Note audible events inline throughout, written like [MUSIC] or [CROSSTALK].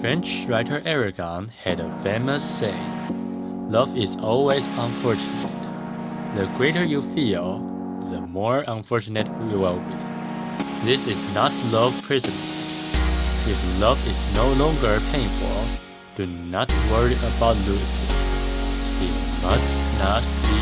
French writer Aragon had a famous saying Love is always unfortunate. The greater you feel, the more unfortunate you will be. This is not love prison. If love is no longer painful, do not worry about losing. It must not be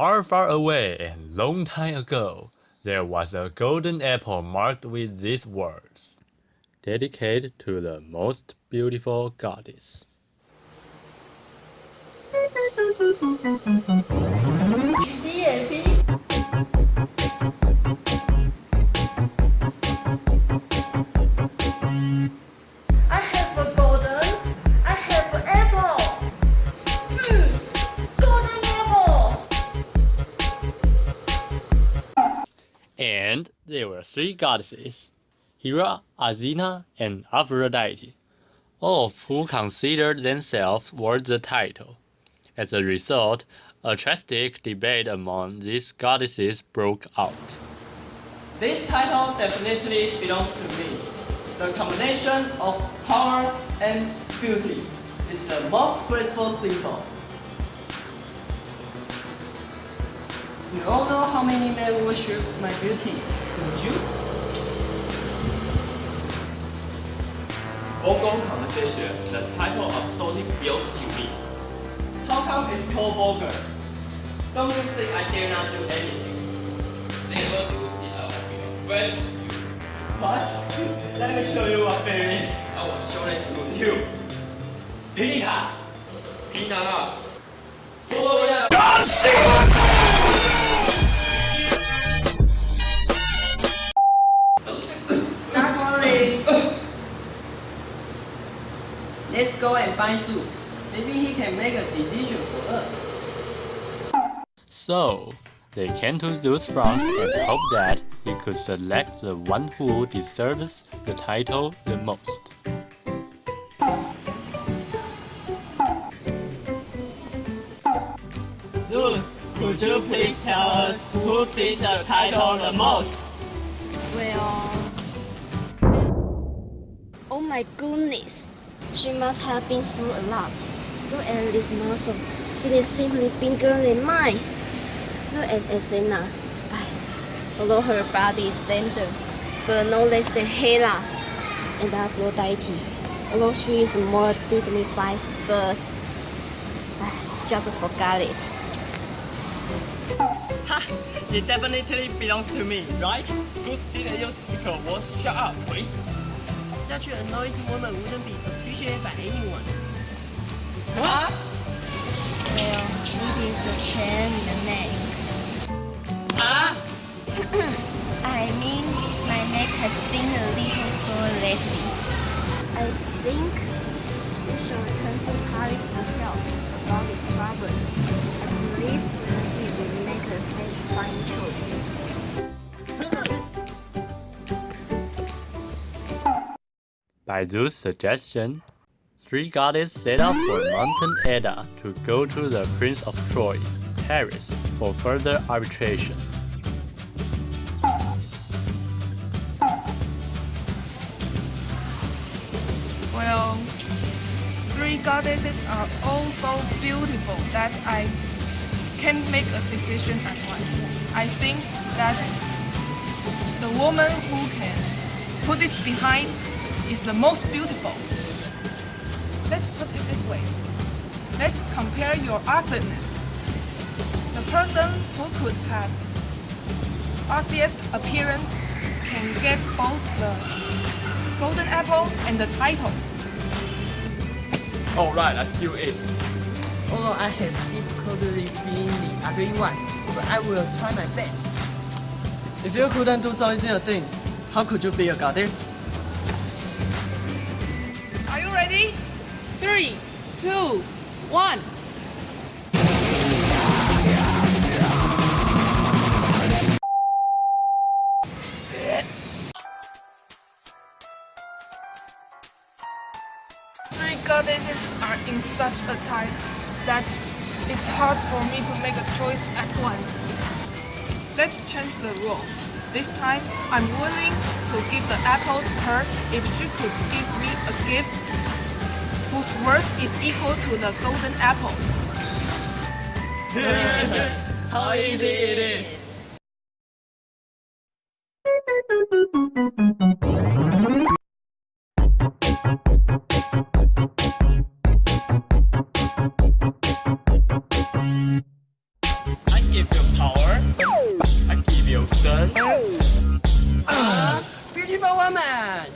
Far, far away and long time ago, there was a golden apple marked with these words, dedicated to the most beautiful goddess. There were three goddesses, Hera, Athena, and Aphrodite, all of who considered themselves worth the title. As a result, a drastic debate among these goddesses broke out. This title definitely belongs to me. The combination of power and beauty is the most graceful symbol. You all know how many men worship my beauty, don't you? Vulgar conversation, the title of feels to me. How come it's called vulgar? Don't you think I dare not do anything? Never do see a friend. What? Let me show you what fear is. I will show it to you. Pita! Pina! Let's go and find Zeus. Maybe he can make a decision for us. So, they came to Zeus' front and hoped that he could select the one who deserves the title the most. Zeus, could you please tell us who fits the title the most? Well... Oh my goodness! She must have been through a lot. Look at this muscle. It is simply bigger than mine. Look at Athena. Although her body is slender, but no less than Hera and Aphrodite. Although she is more dignified, but I just forgot it. Ha! It definitely belongs to me, right? Zeus didn't use speaker word. Shut up, please. Such a noisy woman wouldn't be appreciated by anyone. Huh? It is a chain in the neck. Huh? [LAUGHS] I mean, my neck has been a little sore lately. I think we should return to Paris for help about this problem. I believe he will make a satisfying choice. By Zeus' suggestion, three goddesses set out for Mountain Ida to go to the Prince of Troy, Paris, for further arbitration. Well, three goddesses are all so beautiful that I can't make a decision at once. I think that the woman who can put it behind is the most beautiful. Let's put it this way. Let's compare your ugliness. The person who could have ugliest appearance can get both the golden apple and the title. Alright, let's do it. Although I have difficulty being the ugly one, but I will try my best. If you couldn't do so easy a thing, how could you be a goddess? Ready? Three, two, one. Three goddesses are in such a type that it's hard for me to make a choice at once. Let's change the rules. This time, I'm willing to give the apple to her if she could give me a gift whose worth is equal to the golden apple. How easy it is! I give you power. I give you strength. Ah, beautiful woman!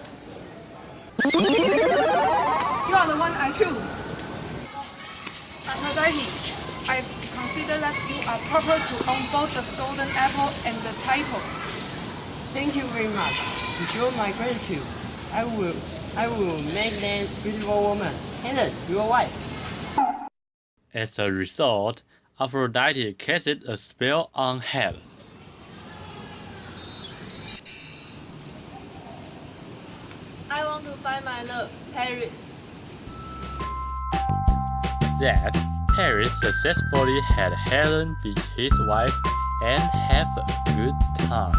You are the one I choose. Aphrodite, I consider that you are proper to own both the golden apple and the title. Thank you very much. To show my gratitude, I will I will make them beautiful woman. Helen, your wife. As a result, Aphrodite casted a spell on Helen. I want to find my love, Paris. That Paris successfully had Helen be his wife and have a good time.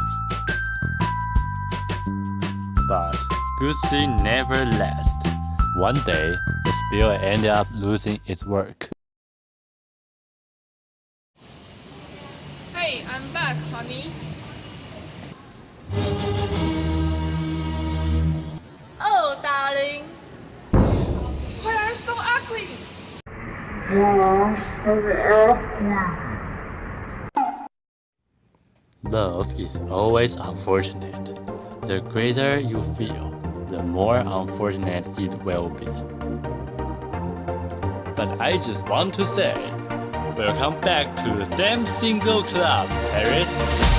But good thing never lasts. One day, the spell ended up losing its work. Hey, I'm back, honey. Love is always unfortunate. The greater you feel, the more unfortunate it will be. But I just want to say, welcome back to the Damn Single Club, Paris.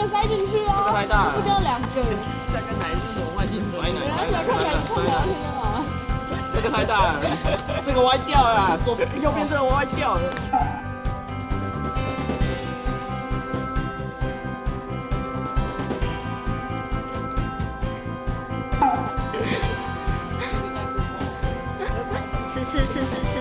个塞进去哦，太大了不掉两个。这个奶是什么外星甩奶？看起来看起来看起来听得吗？这个太大了，这个歪掉了，左右边这个歪掉了。吃吃吃吃吃。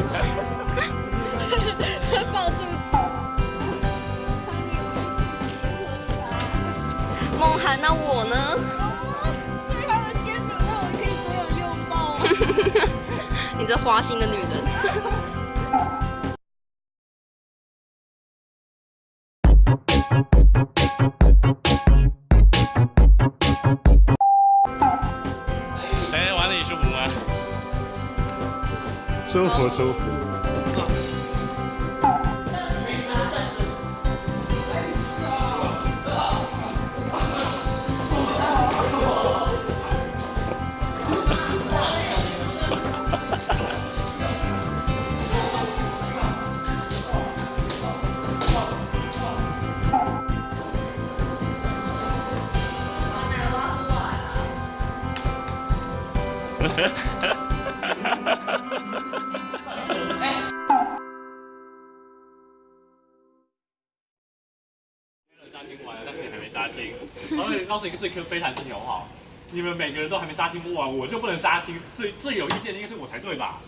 [LAUGHS] 抱住。梦涵，那我呢？最后的牵手，那我可以左右拥抱吗？[LAUGHS] 你这花心的女人。[LAUGHS] 舒服舒服。杀青完了，但是你还没杀青。然后告诉你一个最 Q 非常事情好不好？你们每个人都还没杀青不完，我就不能杀青，最最有意见的应该是我才对吧？